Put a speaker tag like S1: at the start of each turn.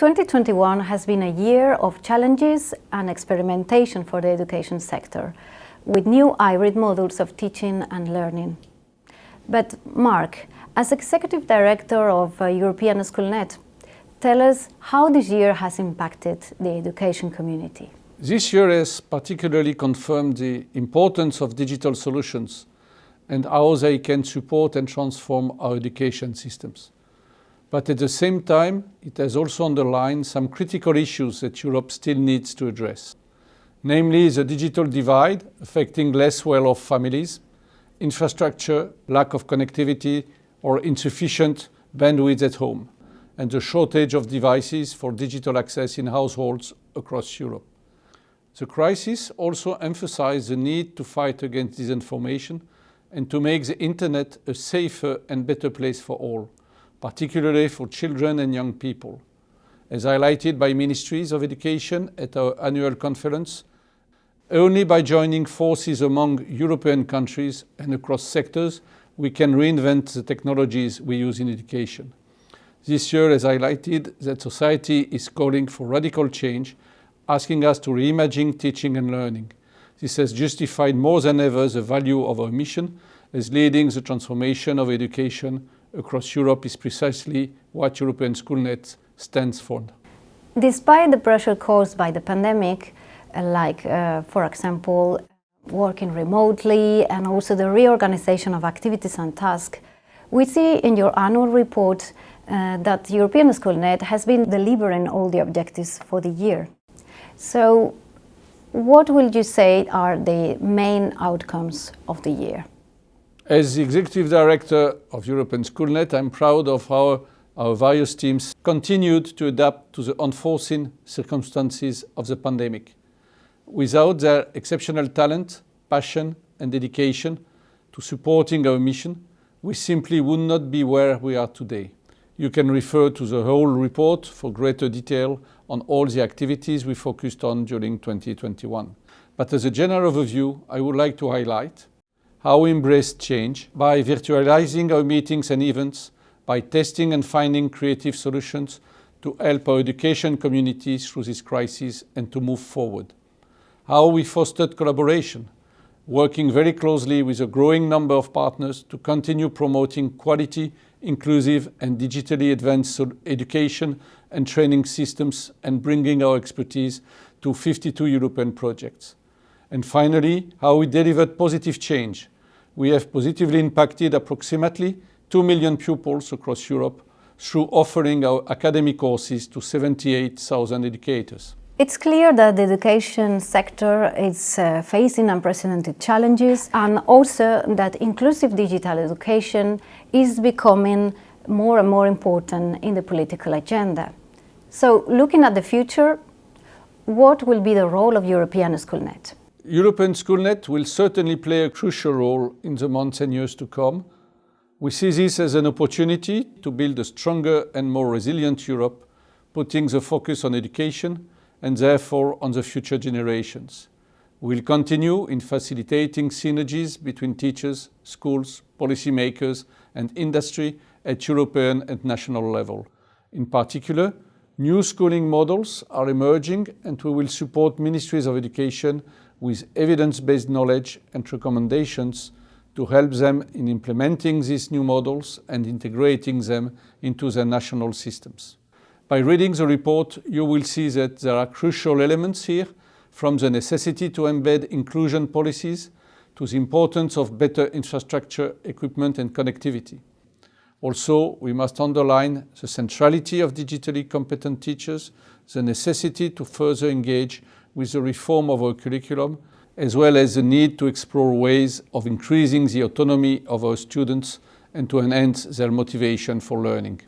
S1: 2021 has been a year of challenges and experimentation for the education sector, with new hybrid models of teaching and learning. But Mark, as Executive Director of uh, European Schoolnet, tell us how this year has impacted the education community.
S2: This year has particularly confirmed the importance of digital solutions and how they can support and transform our education systems. But at the same time, it has also underlined some critical issues that Europe still needs to address. Namely, the digital divide affecting less well-off families, infrastructure, lack of connectivity or insufficient bandwidth at home, and the shortage of devices for digital access in households across Europe. The crisis also emphasized the need to fight against disinformation and to make the internet a safer and better place for all particularly for children and young people. As highlighted by ministries of education at our annual conference, only by joining forces among European countries and across sectors we can reinvent the technologies we use in education. This year has highlighted that society is calling for radical change, asking us to reimagine teaching and learning. This has justified more than ever the value of our mission as leading the transformation of education across Europe is precisely what European Schoolnet stands for.
S1: Despite the pressure caused by the pandemic, uh, like, uh, for example, working remotely and also the reorganization of activities and tasks, we see in your annual report uh, that European Schoolnet has been delivering all the objectives for the year. So what will you say are the main outcomes of the year?
S2: As the Executive Director of European Schoolnet, I'm proud of how our various teams continued to adapt to the unforeseen circumstances of the pandemic. Without their exceptional talent, passion and dedication to supporting our mission, we simply would not be where we are today. You can refer to the whole report for greater detail on all the activities we focused on during 2021. But as a general overview, I would like to highlight how we embrace change by virtualizing our meetings and events, by testing and finding creative solutions to help our education communities through this crisis and to move forward. How we fostered collaboration, working very closely with a growing number of partners to continue promoting quality, inclusive and digitally advanced education and training systems and bringing our expertise to 52 European projects. And finally, how we delivered positive change. We have positively impacted approximately 2 million pupils across Europe through offering our academic courses to 78,000 educators.
S1: It's clear that the education sector is uh, facing unprecedented challenges and also that inclusive digital education is becoming more and more important in the political agenda. So looking at the future, what will be the role of European Schoolnet?
S2: European Schoolnet will certainly play a crucial role in the months and years to come. We see this as an opportunity to build a stronger and more resilient Europe, putting the focus on education and therefore on the future generations. We will continue in facilitating synergies between teachers, schools, policymakers and industry at European and national level. In particular, new schooling models are emerging and we will support ministries of education with evidence-based knowledge and recommendations to help them in implementing these new models and integrating them into their national systems. By reading the report, you will see that there are crucial elements here, from the necessity to embed inclusion policies to the importance of better infrastructure, equipment and connectivity. Also, we must underline the centrality of digitally competent teachers, the necessity to further engage with the reform of our curriculum, as well as the need to explore ways of increasing the autonomy of our students and to enhance their motivation for learning.